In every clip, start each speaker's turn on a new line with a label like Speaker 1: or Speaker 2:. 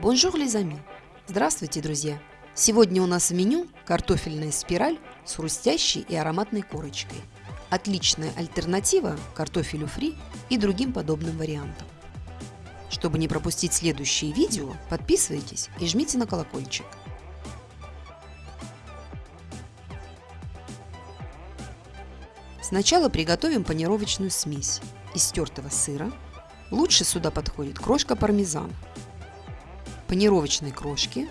Speaker 1: Bonjour, les amis! Здравствуйте, друзья! Сегодня у нас в меню картофельная спираль с хрустящей и ароматной корочкой. Отличная альтернатива картофелю фри и другим подобным вариантам. Чтобы не пропустить следующие видео, подписывайтесь и жмите на колокольчик. Сначала приготовим панировочную смесь из тертого сыра. Лучше сюда подходит крошка пармезана, панировочной крошки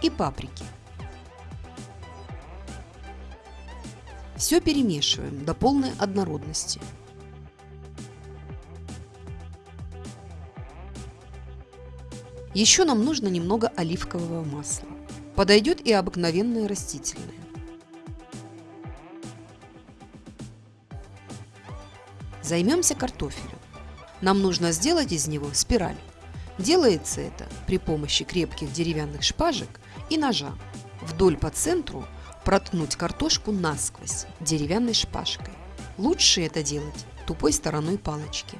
Speaker 1: и паприки. Все перемешиваем до полной однородности. Еще нам нужно немного оливкового масла. Подойдет и обыкновенное растительное. Займемся картофелем. Нам нужно сделать из него спираль. Делается это при помощи крепких деревянных шпажек и ножа. Вдоль по центру проткнуть картошку насквозь деревянной шпажкой. Лучше это делать тупой стороной палочки.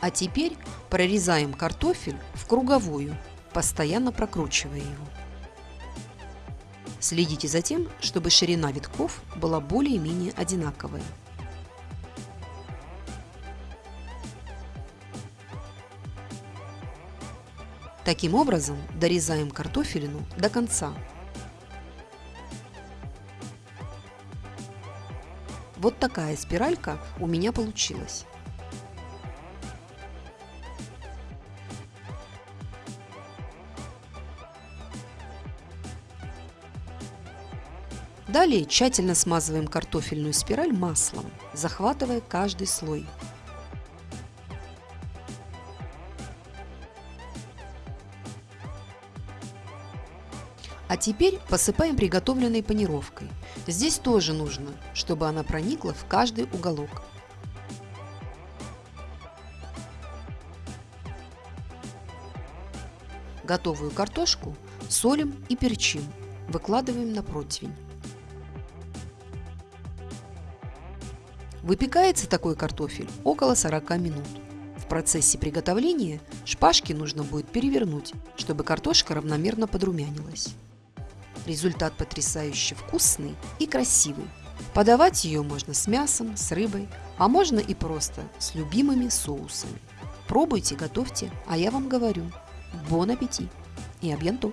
Speaker 1: А теперь прорезаем картофель в круговую, постоянно прокручивая его. Следите за тем, чтобы ширина витков была более-менее одинаковая. Таким образом дорезаем картофелину до конца. Вот такая спиралька у меня получилась. Далее тщательно смазываем картофельную спираль маслом, захватывая каждый слой. А теперь посыпаем приготовленной панировкой. Здесь тоже нужно, чтобы она проникла в каждый уголок. Готовую картошку солим и перчим. Выкладываем на противень. Выпекается такой картофель около 40 минут. В процессе приготовления шпажки нужно будет перевернуть, чтобы картошка равномерно подрумянилась. Результат потрясающе вкусный и красивый. Подавать ее можно с мясом, с рыбой, а можно и просто с любимыми соусами. Пробуйте, готовьте, а я вам говорю, бон аппетит и абьянто!